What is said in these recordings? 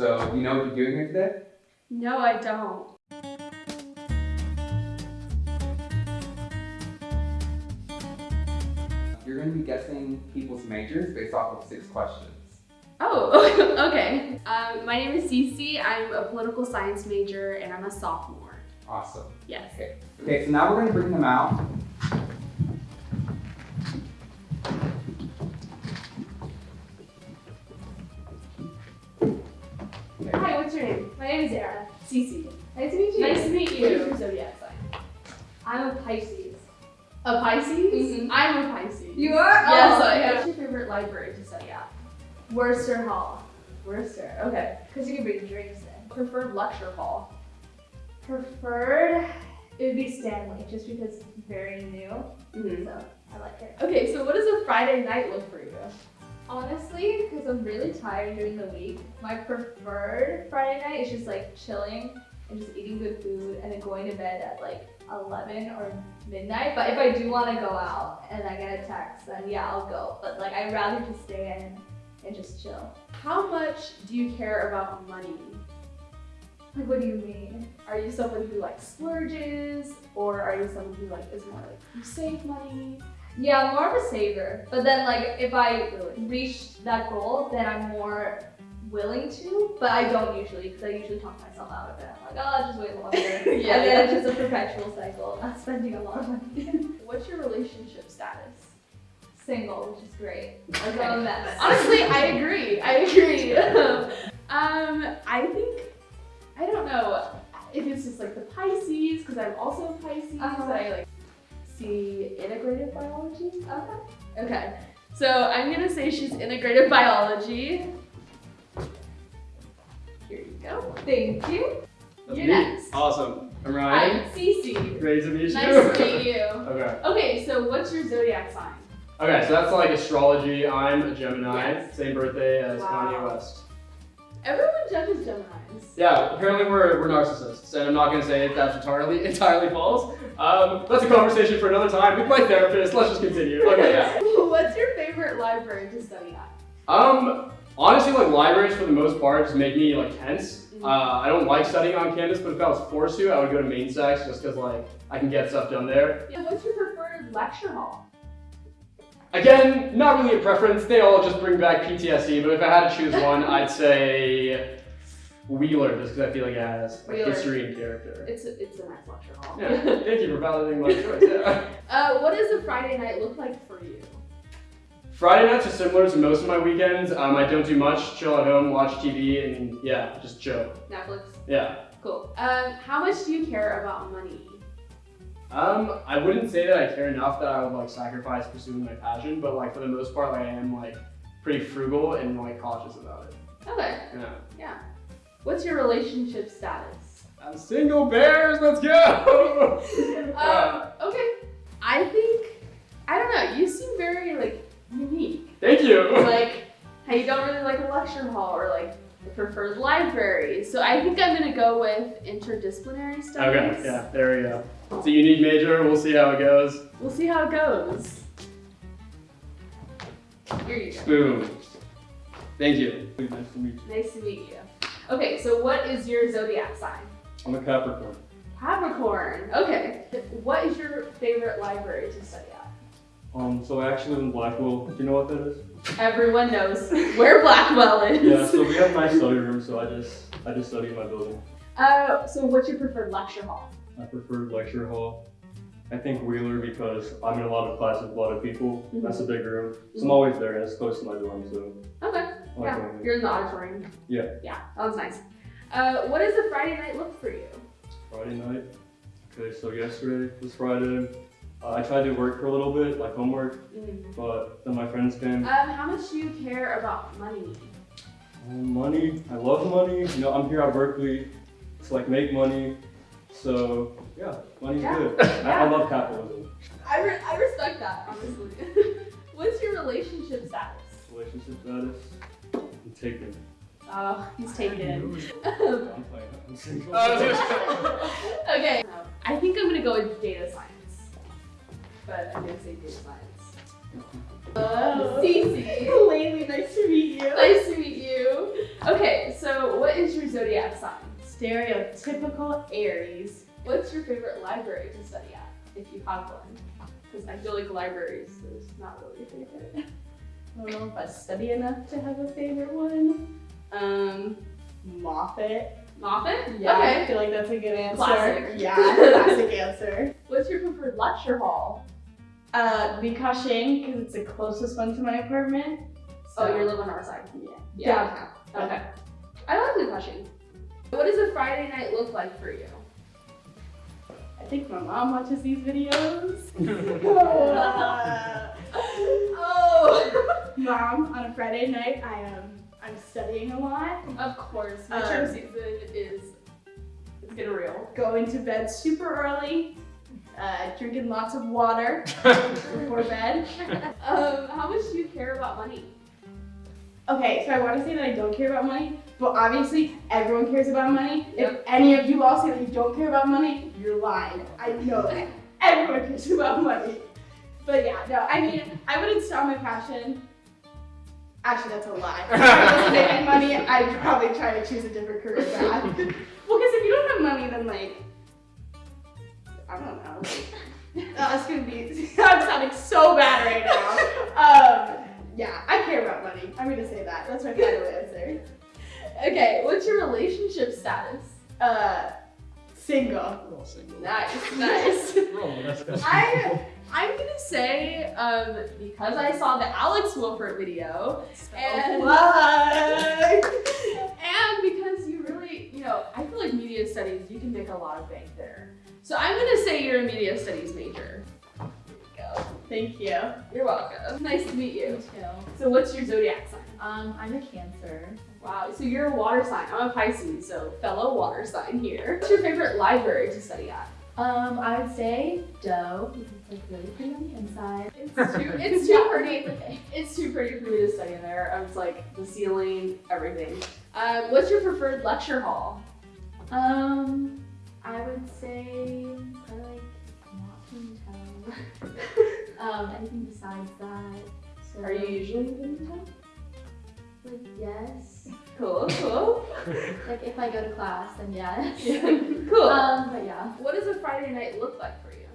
So, you know what you're doing here today? No, I don't. You're going to be guessing people's majors based off of six questions. Oh, okay. Um, my name is Cece. I'm a political science major and I'm a sophomore. Awesome. Yes. Okay. Okay, so now we're going to bring them out. Name? My name is Era. Cece. Nice to meet you. Nice to meet What is you. your zodiac sign? I'm a Pisces. A Pisces? Mhm. I'm a Pisces. You are? Yes, Oh, I am. What's your favorite library to study at? Wurster Hall. Wurster. Okay. Because you can bring drinks in. Preferred lecture hall. Preferred, it would be Stanley, just because it's very new. Mm-hmm. So I like it. Okay, so what does a Friday night look for you? Honestly, because I'm really tired during the week, my preferred Friday night is just like chilling and just eating good food and then going to bed at like 11 or midnight. But if I do want to go out and I get a text, then yeah, I'll go. But like I'd rather just stay in and just chill. How much do you care about money? Like, what do you mean? Are you someone who like splurges, or are you someone who like is more like you save money? Yeah, more of a saver. But then like if I reach that goal, then I'm more willing to. But I don't usually because I usually talk myself out of it. I'm like, oh, I'll just wait longer. Yeah, and then yeah. it's just a perpetual cycle of not spending a lot of money. What's your relationship status? Single, which is great. Like Okay. I'm a mess. Honestly, I agree. I agree. um, I think I don't know if it's just like the Pisces because I'm also a Pisces. Uh-huh. I like see integrative biology. Okay. Okay, so I'm gonna say she's integrative biology. Here you go. Thank you. That's You're me. next. Awesome. I'm Ryan. Hi, Ryan. Cece. Great to meet you. Nice to meet you. okay. Okay, so what's your zodiac sign? Okay, so that's like astrology. I'm a Gemini. Yes. Same birthday as Wow. Kanye West. Everyone judges Geminis. Yeah, apparently we're, we're narcissists, and I'm not gonna say if that's entirely entirely false. Um, that's a conversation for another time with my therapist. Let's just continue. Okay, yeah. What's your favorite library to study at? Um, honestly, like libraries for the most part just make me like tense. Mhm. Uh, I don't like studying on campus, but if I was forced to, I would go to Main Stacks just because like I can get stuff done there. Yeah, what's your preferred lecture hall? Again, not really a preference. They all just bring back PTSD, but if I had to choose one, I'd say Wheeler, just because I feel like it has like, history and character. It's a, it's a nice lecture hall. Yeah, thank you for validating my choice. Yeah. uh, what does a Friday night look like for you? Friday nights are similar to most of my weekends. Um, I don't do much. Chill at home, watch TV, and yeah, just chill. Netflix. Yeah. Cool. Um, how much do you care about money? Um, I wouldn't say that I care enough that I would like sacrifice pursuing my passion, but like for the most part, like I am like pretty frugal and like cautious about it. Okay. Yeah. Yeah. What's your relationship status? I'm single bears. Let's go. Um, okay. I think I don't know. You seem very like unique. Thank you. like how you don't really like a lecture hall or like the preferred library. So I think I'm gonna go with interdisciplinary studies. Okay, yeah, there we go. It's a unique major. We'll see how it goes. We'll see how it goes. Here you go. Boom. Thank you. Nice to meet you. Nice to meet you. Okay, so what is your zodiac sign? I'm a Capricorn. Capricorn. Okay. What is your favorite library to study at? Um, so I actually live in Blackwell. Do you know what that is? Everyone knows where Blackwell is. Yeah, so we have nice study room, so I just I just study in my building. Uh, so what's your preferred lecture hall? I prefer lecture hall. I think Wheeler because I'm in a lot of classes with a lot of people. Mhm. That's a big room. So I'm always there and it's close to my dorm, so Okay. Like Yeah, going you're in the auditorium. Yeah. Yeah, that was nice. Uh, what does a Friday night look for you? Friday night. Okay, so yesterday was Friday. Uh, I tried to work for a little bit, like homework, but then my friends came. Um, how much do you care about money? Um, money, I love money. You know, I'm here at Berkeley to like make money. So yeah, money's Yeah. good. I, I love capitalism. I, re- I respect that, honestly. What's your relationship status? Relationship status, I'm taken. Oh, he's taken. I'm playing. I'm single. okay. I think I'm gonna go with data science. But I'm gonna say data science. Uh, Cece. Lately, nice to meet you. Nice to meet you. Okay, so what stereotypical Aries. What's your favorite library to study at, if you have one? Because I feel like libraries is not really a favorite. I don't know if I study enough to have a favorite one. Um, Moffitt. Moffitt? Yeah, I feel like that's a good answer. Classic. Yeah, classic answer. What's your preferred lecture hall? Uh, Li Ka-shing, because it's the closest one to my apartment. Oh, So, you live on our side. yeah. Downtown. Okay. I like Blue Crushing. What does a Friday night look like for you? I think my mom watches these videos. Oh! mom, on a Friday night, I am I'm studying a lot. of course. Um, Midterm season is it's getting real. Going to bed super early. Uh, drinking lots of water before bed. Um, how much do you care about money? Okay, so I want to say that I don't care about money, but obviously everyone cares about money. Yep. If any of you all say that you don't care about money, you're lying. I know that. Everyone cares about money. But yeah, no, I mean, I wouldn't stop my passion. Actually, that's a lie. If I wasn't making money, I'd probably try to choose a different career path. well, because if you don't have money, then like, I don't know. Uh, it's gonna be. I'm sounding so bad right now. Um, yeah, I care about money. I'm gonna say that. That's my final answer. Okay, what's your relationship status? Uh, single. Nice, nice. I I'm gonna say, um, because I saw the Alex Wolfert video, and What? and because you really, you know, I feel like media studies, you can make a lot of bank there. So I'm gonna say you're a media studies major. There we go. Thank you. You're welcome. Nice to meet you. So what's your zodiac sign? Um, I'm a Cancer. Wow, so you're a water sign. I'm a Pisces, so fellow water sign here. What's your favorite library to study at? Um, I would say Doe because it's like really pretty on the inside. It's too, it's too pretty. It's too pretty for me to study in there. I was like the ceiling, everything. Um, what's your preferred lecture hall? Um, I would say probably like not Town. um, anything besides that. So, Are you usually in town? Like yes? Cool, cool. Like if I go to class, then yes. cool. Um, but yeah. what does a Friday night look like for you?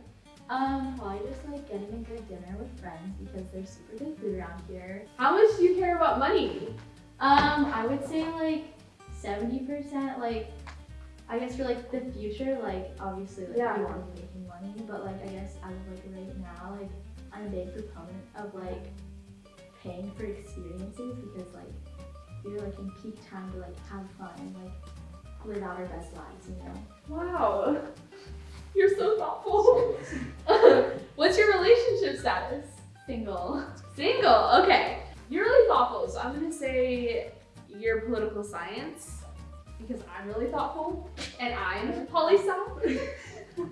Um, probably just like getting a good dinner with friends because there's super good food around here. How much do you care about money? Um, I would say like seventy percent. Like, I guess for like the future, like obviously like Yeah. you want to be making money, but like I guess as of like right now, like I'm a big proponent of like paying for experiences because like we're like in peak time to like have fun and like live out our best lives, you know. Wow. You're so thoughtful. What's your relationship status? Single. Single. Okay. You're really thoughtful, so I'm gonna say you're political science because I'm really thoughtful and I'm poli sci.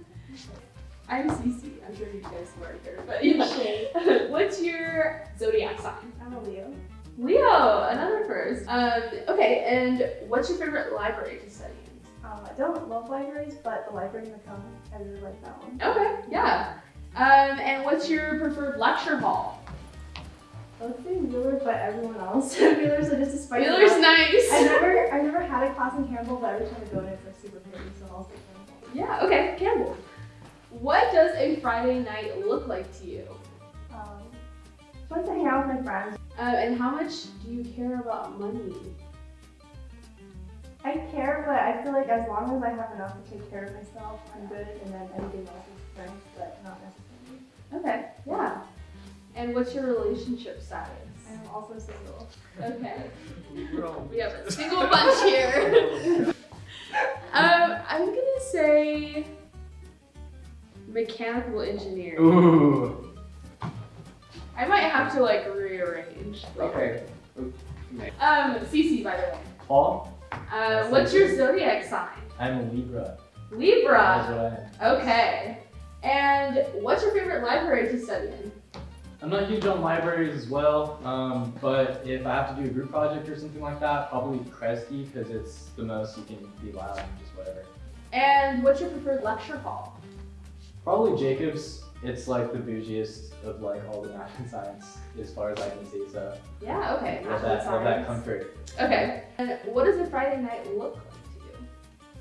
I'm Cece. I'm sure you guys weren't here, but yeah. What's your zodiac sign? I'm a Leo. Leo. Another first. Um. Okay. And what's your favorite library to study in? Um, I don't love libraries, but the library in the comic, I really like that one. Okay. Yeah. Um. And what's your preferred lecture hall? I would say Wheeler, but everyone else. Wheeler's are just a spicy. Wheeler's I nice. never, I never had a class in Campbell, but every time I go in, it's like super pretty, so I'll say Campbell. Yeah, okay, Campbell. What does a Friday night look like to you? Um, to hang out with my friends. Uh, and how much do you care about money? I care, but I feel like as long as I have enough to take care of myself, I'm good, and then anything else is friends, but not necessarily. Okay, yeah. And what's your relationship status? I'm also single. Okay, we have a single bunch here. um, I'm gonna say mechanical engineering. Ooh. I might have to like rearrange. later. Okay. Um, Cece, by the way. Paul, Uh, what's your zodiac sign? I'm a Libra. That's Libra. what I am. Okay. And what's your favorite library to study in? I'm not huge on libraries as well, um, but if I have to do a group project or something like that, probably Kresge because it's the most you can be loud and just whatever. And what's your preferred lecture hall? Probably Jacobs. It's like the bougiest of like all the math and science as far as I can see. So Yeah, okay. love that, love that comfort. Okay. And what does a Friday night look like to you?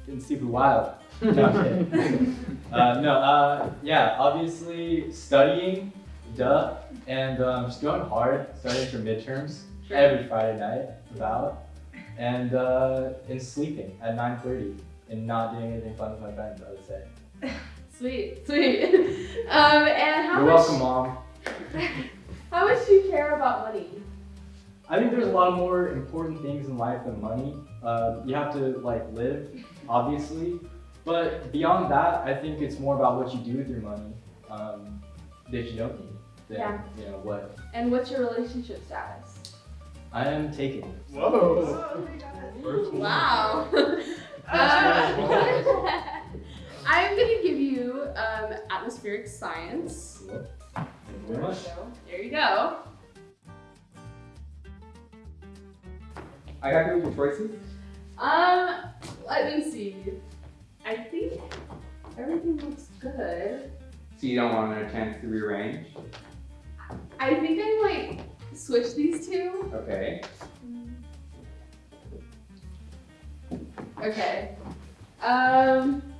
getting super wild. No, uh, no, uh, yeah, obviously studying, duh, and um, just going hard, studying for midterms every Friday night, about, and uh, and sleeping at 9:30 and not doing anything fun with my friends. I would say. Sweet, sweet. um, and how You're much? welcome, mom. How much do you care about money? I think there's a lot more important things in life than money. Um, you have to like live, obviously, but beyond that, I think it's more about what you do with your money um, that you don't need. Than, Yeah. You know what? And what's your relationship status? I am taken. Whoa. Wow. Uh, I'm gonna give you um, atmospheric science. Thank you. There you go. I got to your choices. Um, let me see. I think everything looks good. So you don't want a chance to rearrange. I think I might switch these two. Okay. Okay. Um,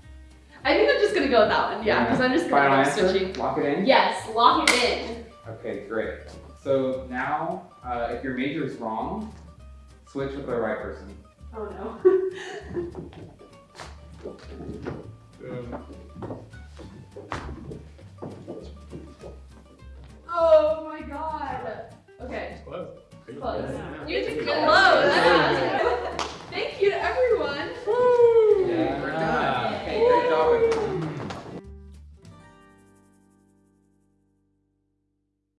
I think I'm just gonna go with that one. Yeah, because I'm just gonna Final answer. switching. Lock it in. Yes, lock it in. Okay, great. So now, uh, if your major is wrong, switch with the right person. Oh no.